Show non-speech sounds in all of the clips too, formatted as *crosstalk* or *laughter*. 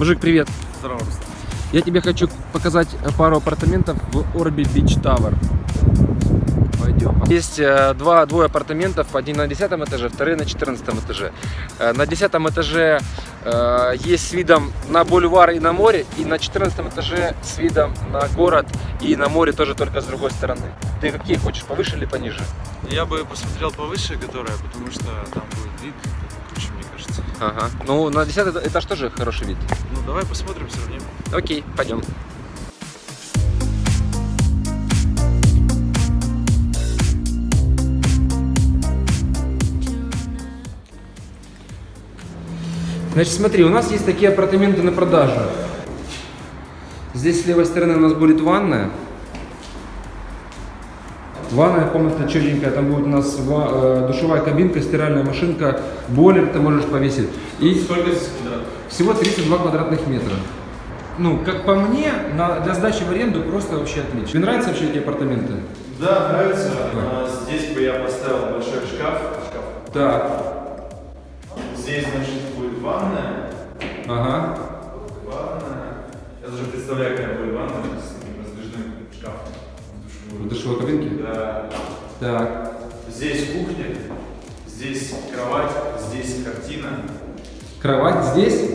Мужик, привет. Здорово, Руслан. Я тебе хочу показать пару апартаментов в Orbi Beach Tower. Пойдем. Есть э, два, двое апартаментов, один на 10 этаже, второй на 14 этаже. Э, на 10 этаже э, есть с видом на бульвар и на море, и на 14 этаже с видом на город и на море тоже только с другой стороны. Ты какие хочешь, повыше или пониже? Я бы посмотрел повыше, которая, потому что там будет вид. Ага. Ну, на 10 этаж тоже хороший вид. Ну, давай посмотрим, сравним. Окей, пойдем. Значит, смотри, у нас есть такие апартаменты на продажу. Здесь с левой стороны у нас будет ванная. Ванная комната четенькая, там будет у нас э, душевая кабинка, стиральная машинка, бойлер ты можешь повесить. И Сколько здесь квадратов? всего 32 квадратных метра. Ну, как по мне, на, для сдачи в аренду просто вообще отлично. Тебе нравятся вообще эти апартаменты? Да, нравится. А, Здесь бы я поставил большой шкаф. шкаф. Так. Здесь, значит, будет ванная. Ага. Ванная. Я даже представляю, какая будет ванная в душевой кабинке? Да. Так. Здесь кухня. Здесь кровать. Здесь картина. Кровать здесь?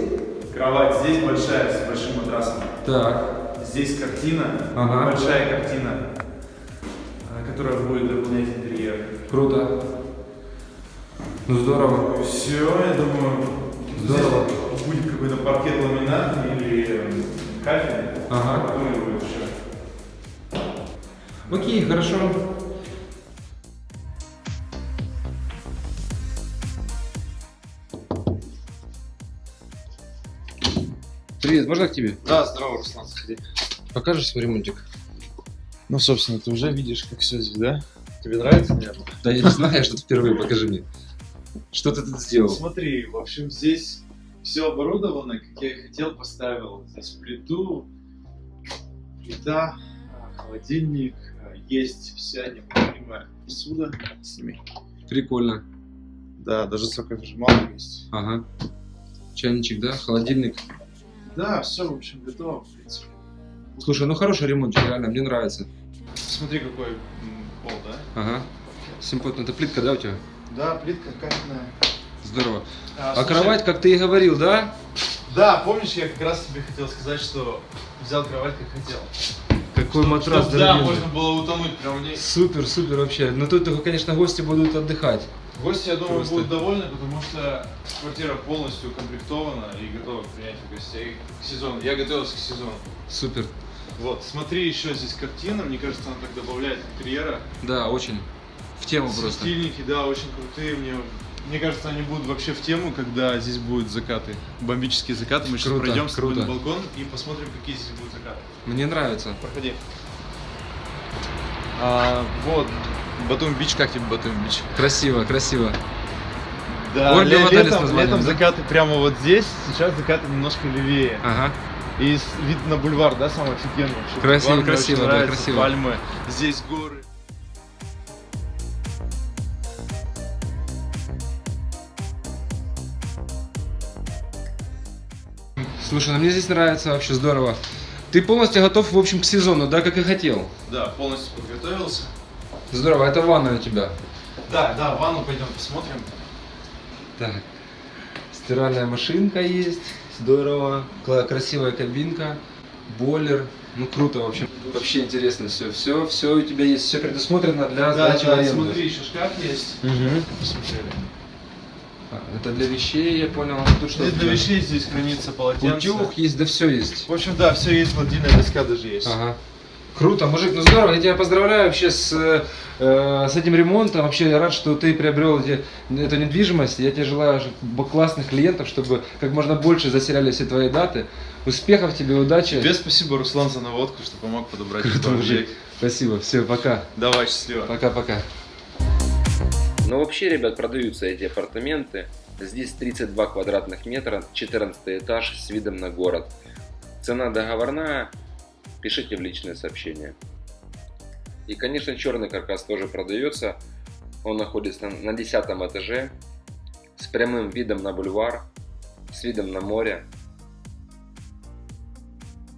Кровать здесь большая, с большим матрасом. Так. Здесь картина. Ага. Большая картина, а, которая будет дополнять интерьер. Круто. Ну здорово. Все, я думаю, Здорово. здесь будет какой-то паркет ламинатный или кафель. Ага. Который будет еще. Окей, хорошо. Привет, можно к тебе? Да, здорово, Руслан, заходи. Покажешь свой ремонтик? Ну, собственно, ты уже видишь, как все здесь, да? Тебе нравится, наверное? Да я не знаю, что ты впервые, покажи мне. Что ты тут сделал? Смотри, в общем, здесь все оборудовано, как я и хотел, поставил. Здесь плиту, плита, холодильник, есть вся необходимая посуда. Сними. Прикольно. Да, даже соковыжималка есть. Ага. Чайничек, да? Холодильник. Да, все, в общем, готово, в принципе. Слушай, ну хороший ремонтик, реально, мне нравится. Смотри, какой пол, да? Ага. Симпотно. Это плитка, да, у тебя? Да, плитка каменная. Здорово. А, А слушай, кровать, как ты и говорил, да? Да, помнишь, я как раз тебе хотел сказать, что взял кровать как хотел. Какой матрас Чтоб, да, можно было утонуть прямо в ней. Супер, супер вообще. Но тут только, конечно, гости будут отдыхать. Гости, я думаю, Просто. будут довольны, потому что квартира полностью укомплектована и готова к принятию гостей к сезону. Я готовился к сезону. Супер. Вот, смотри, еще здесь картина, мне кажется, она так добавляет интерьера. Да, очень. В тему просто. Светильники, да, очень крутые. Мне, мне кажется, они будут вообще в тему, когда здесь будут закаты. Бомбические закаты. Мы сейчас Круто, пройдем с тобой на балкон и посмотрим, какие здесь будут закаты. Мне нравится. Проходи. А, вот, Батум Бич, как тебе Батум Бич? Красиво, красиво. Да, Орби ле- летом, названием, летом да? закаты прямо вот здесь, сейчас закаты немножко левее. Ага. И вид на бульвар, да, самый офигенный. вообще. Красиво, Бульвар красиво, да, нравится, красиво. Пальмы, здесь горы. Слушай, ну мне здесь нравится вообще здорово. Ты полностью готов, в общем, к сезону, да, как и хотел. Да, полностью подготовился. Здорово, это ванна у тебя. Да, да, в ванну пойдем посмотрим. Так. Стиральная машинка есть. Здорово. Красивая кабинка. Бойлер. Ну круто, в общем. Вообще интересно все. Все, все у тебя есть. Все предусмотрено для Да, сдачи в да, аренду. смотри, еще шкаф есть. Мгм. Посмотрели. А, Это для вещей, я понял. Тут что? Здесь для вещей здесь хранится полотенце. Утюг есть, да все есть. В общем, да, все есть, гладильная доска даже есть. Ага. Круто, мужик, ну здорово, я тебя поздравляю вообще с, э, с этим ремонтом. Вообще я рад, что ты приобрел эти- эту недвижимость. Я тебе желаю классных клиентов, чтобы как можно больше заселяли все твои даты. Успехов тебе, удачи. Тебе спасибо, Руслан, за наводку, что помог подобрать Круто, этот мужик. объект. Спасибо, все, пока. Давай, счастливо. Пока-пока. Но вообще, ребят, продаются эти апартаменты. Здесь 32 квадратных метра, 14 этаж с видом на город. Цена договорная, пишите в личные сообщения. И, конечно, черный каркас тоже продается. Он находится на 10 этаже с прямым видом на бульвар, с видом на море.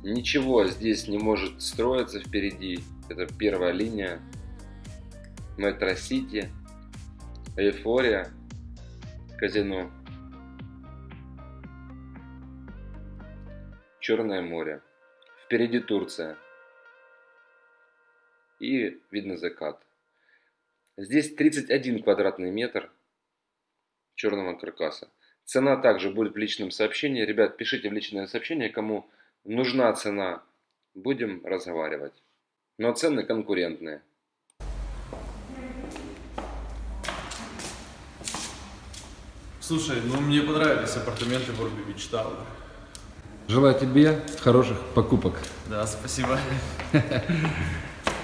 Ничего здесь не может строиться впереди. Это первая линия. Метро Сити. Эйфория. Казино. Черное море. Впереди Турция. И видно закат. Здесь 31 квадратный метр черного каркаса. Цена также будет в личном сообщении. Ребят, пишите в личное сообщение, кому нужна цена. Будем разговаривать. Но цены конкурентные. Слушай, ну мне понравились апартаменты в Орби Бич Тауэр. Желаю тебе хороших покупок. Да, спасибо. *laughs*